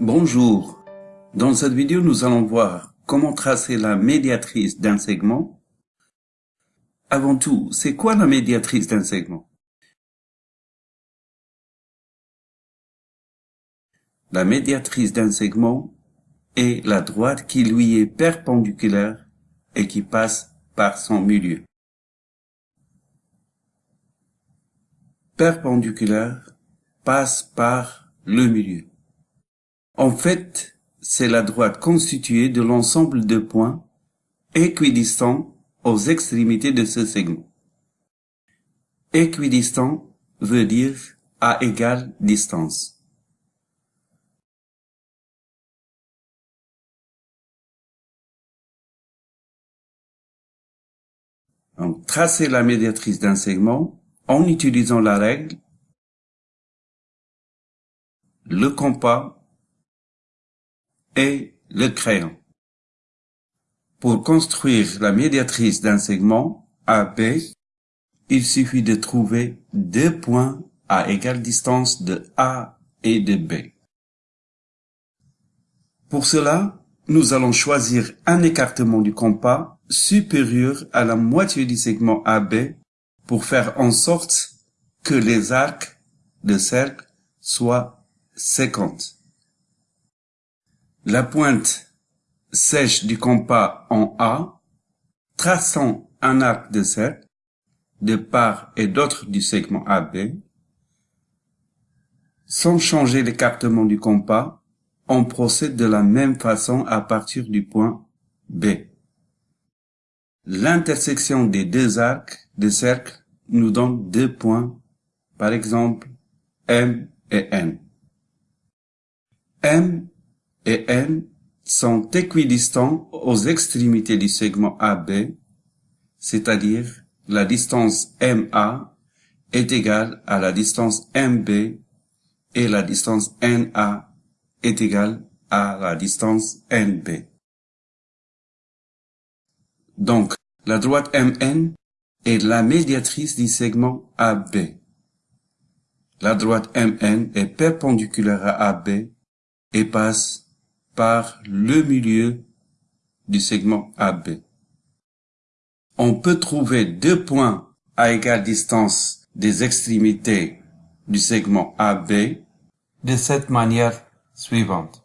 Bonjour. Dans cette vidéo, nous allons voir comment tracer la médiatrice d'un segment. Avant tout, c'est quoi la médiatrice d'un segment? La médiatrice d'un segment est la droite qui lui est perpendiculaire et qui passe par son milieu. Perpendiculaire passe par le milieu. En fait, c'est la droite constituée de l'ensemble de points équidistants aux extrémités de ce segment. Équidistant veut dire à égale distance. Donc, tracer la médiatrice d'un segment en utilisant la règle, le compas et le crayon. Pour construire la médiatrice d'un segment AB, il suffit de trouver deux points à égale distance de A et de B. Pour cela, nous allons choisir un écartement du compas supérieur à la moitié du segment AB pour faire en sorte que les arcs de cercle soient 50. La pointe sèche du compas en A, traçant un arc de cercle de part et d'autre du segment AB, sans changer l'écartement du compas, on procède de la même façon à partir du point B. L'intersection des deux arcs de cercle nous donne deux points, par exemple M et N. M et N sont équidistants aux extrémités du segment AB, c'est-à-dire la distance MA est égale à la distance MB et la distance NA est égale à la distance NB. Donc, la droite MN est la médiatrice du segment AB. La droite MN est perpendiculaire à AB et passe par le milieu du segment AB. On peut trouver deux points à égale distance des extrémités du segment AB de cette manière suivante.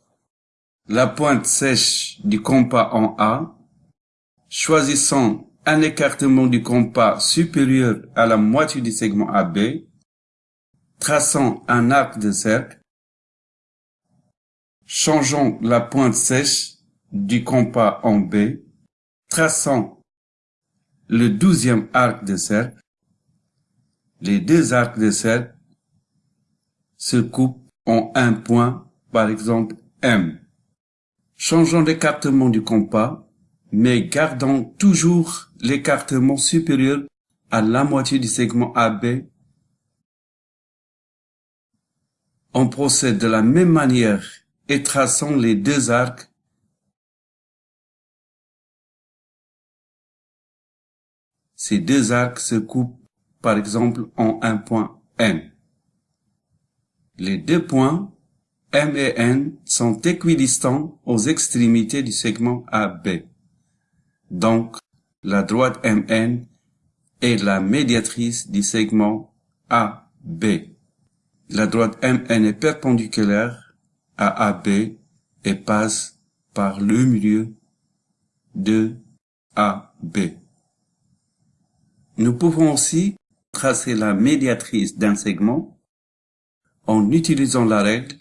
La pointe sèche du compas en A, choisissant un écartement du compas supérieur à la moitié du segment AB, traçant un arc de cercle, Changeons la pointe sèche du compas en B, traçant le douzième arc de cercle. Les deux arcs de cercle se coupent en un point, par exemple M. Changeons l'écartement du compas, mais gardons toujours l'écartement supérieur à la moitié du segment AB. On procède de la même manière et traçons les deux arcs Ces deux arcs se coupent par exemple en un point N. Les deux points M et N sont équidistants aux extrémités du segment AB. Donc, la droite MN est la médiatrice du segment AB. La droite MN est perpendiculaire à AB et passe par le milieu de AB. Nous pouvons aussi tracer la médiatrice d'un segment en utilisant la règle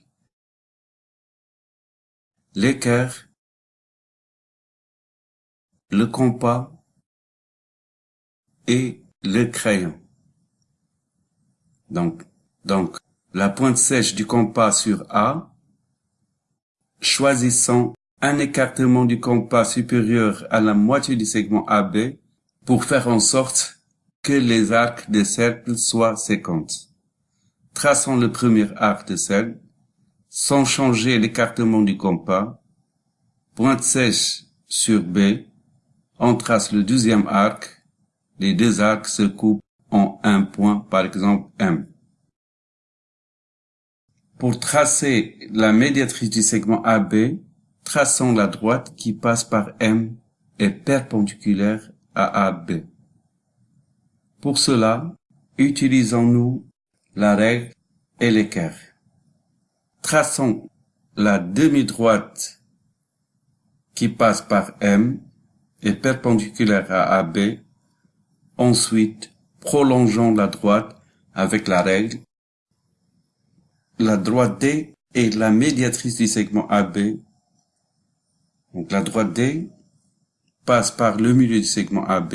l'équerre, le compas et le crayon. Donc, donc, la pointe sèche du compas sur A choisissant un écartement du compas supérieur à la moitié du segment AB pour faire en sorte que les arcs de cercle soient 50. Traçons le premier arc de cercle sans changer l'écartement du compas. Pointe sèche sur B. On trace le deuxième arc. Les deux arcs se coupent en un point, par exemple M. Pour tracer la médiatrice du segment AB, traçons la droite qui passe par M et perpendiculaire à AB. Pour cela, utilisons-nous la règle et l'équerre. Traçons la demi-droite qui passe par M et perpendiculaire à AB. Ensuite, prolongeons la droite avec la règle. La droite D est la médiatrice du segment AB. Donc la droite D passe par le milieu du segment AB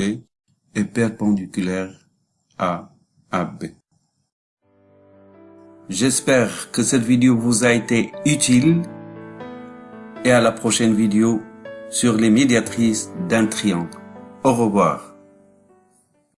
et perpendiculaire à AB. J'espère que cette vidéo vous a été utile et à la prochaine vidéo sur les médiatrices d'un triangle. Au revoir.